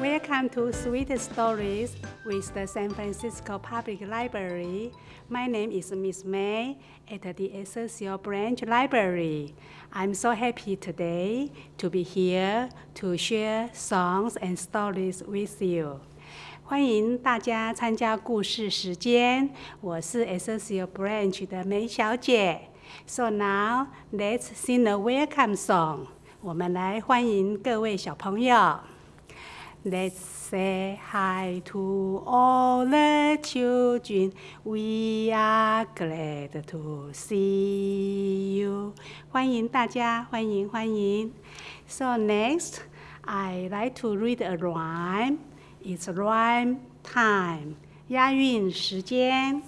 Welcome to Sweet Stories with the San Francisco Public Library. My name is Miss May at the Excelsior Branch Library. I'm so happy today to be here to share songs and stories with you. 欢迎大家参加故事时间，我是 Excelsior Branch 的梅小姐。So now let's sing a welcome song. 我们来欢迎各位小朋友。 Let's say hi to all the children. We are glad to see you. 欢迎大家，欢迎欢迎。So next, I like to read a rhyme. It's rhyme time. 押韵时间。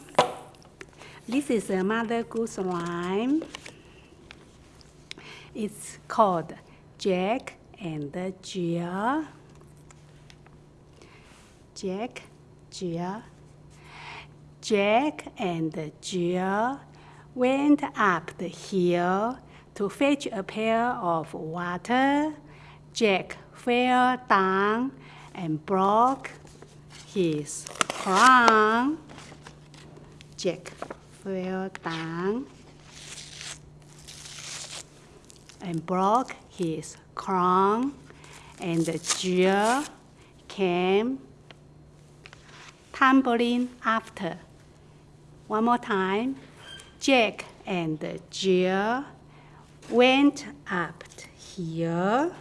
This is a Mother Goose rhyme. It's called Jack and Jill. Jack, Jill. Jack and Jill went up the hill to fetch a pail of water. Jack fell down and broke his crown. Jack fell down and broke his crown, and Jill came tumbling after. One more time. Jack and Jill went up here.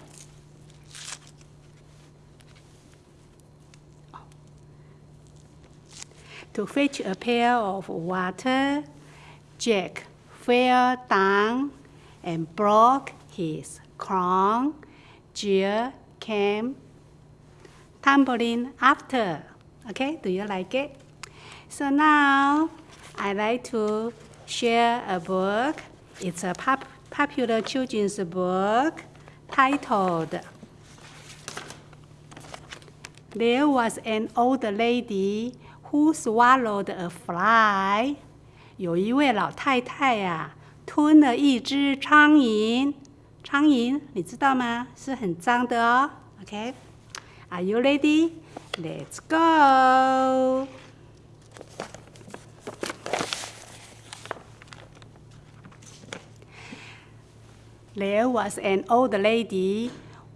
To fetch a pail of water, Jack fell down and broke his crown. Jill came tumbling after. Okay, do you like it? So now I like to share a book. It's a pop popular children's book titled There was an old lady who swallowed a fly. 有一位老太太呀、啊，吞了一只苍蝇。苍蝇你知道吗？是很脏的哦。OK，Are、okay? you ready? Let's go. There was an old lady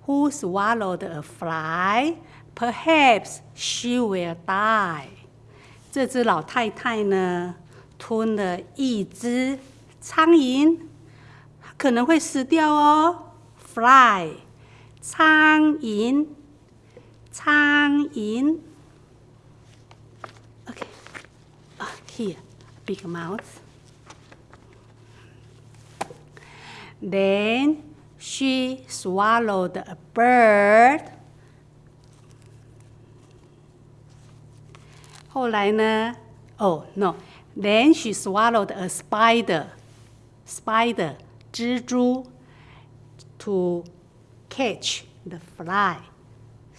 who swallowed a fly. Perhaps she will die. 这只老太太呢，吞了一只苍蝇，可能会死掉哦。Fly，苍蝇。 苍蝇。Okay. Oh, here, big mouth. Then she swallowed a bird. 后来呢？Oh no. Then she swallowed a spider. Spider, 蜘蛛 to catch the fly.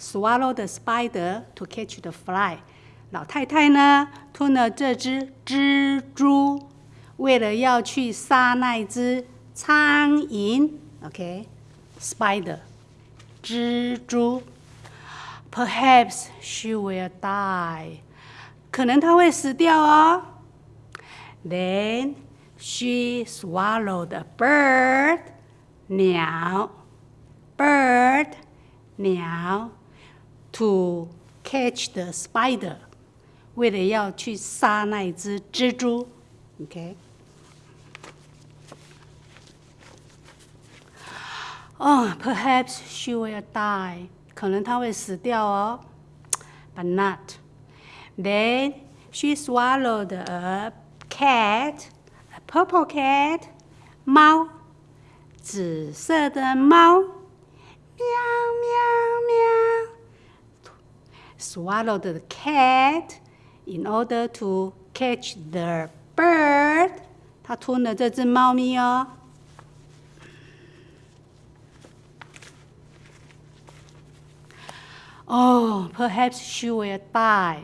Swallow the spider to catch the fly。老太太呢，吞了这只蜘蛛，为了要去杀那只苍蝇。OK，spider，蜘蛛。Perhaps she will die。可能她会死掉哦。Then she swallowed a bird。鸟，bird，鸟。 to catch the spider，为了要去杀那一只蜘蛛，OK。Oh, perhaps she will die. 可能她会死掉哦，but not. Then she swallowed a cat, a purple cat. 猫，紫色的猫， swallowed the cat in order to catch the bird. 它吞了这只猫咪哦。Oh, perhaps she will die.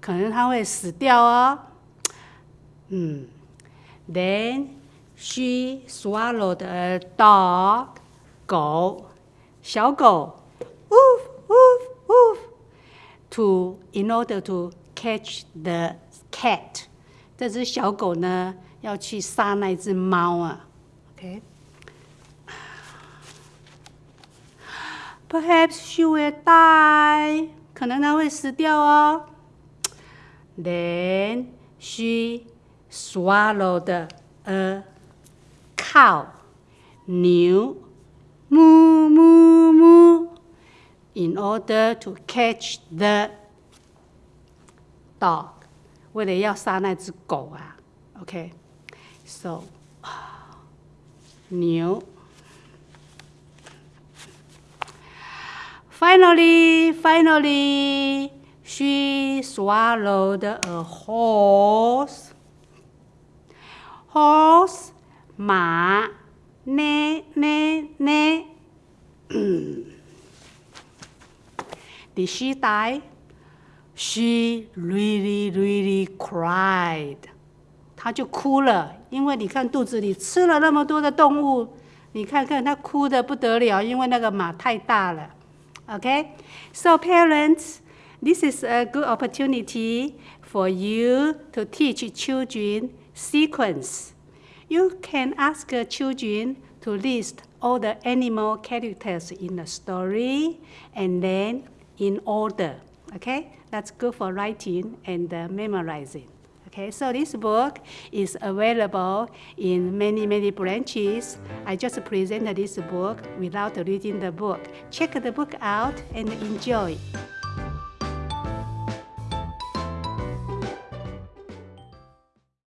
可能她会死掉哦。嗯，Then she swallowed a dog. 狗，小狗，呜呜呜。 to in order to catch the cat。这只小狗呢要去杀那只猫啊。OK。Perhaps she will die，可能它会死掉哦。Then she swallowed a cow，牛，moo moo moo，in order to catch the dog，为了要杀那只狗啊。OK，so 牛。Finally, finally, she swallowed a horse. Horse, 马，呢呢呢。 Did she die? She really, really cried. 她就哭了，因为你看肚子里吃了那么多的动物，你看看她哭的不得了，因为那个马太大了。Okay, so parents, this is a good opportunity for you to teach children sequence. You can ask children to list all the animal characters in the story and then in order. Okay, that's good for writing and uh, memorizing. Okay, so this book is available in many, many branches. I just presented this book without reading the book. Check the book out and enjoy.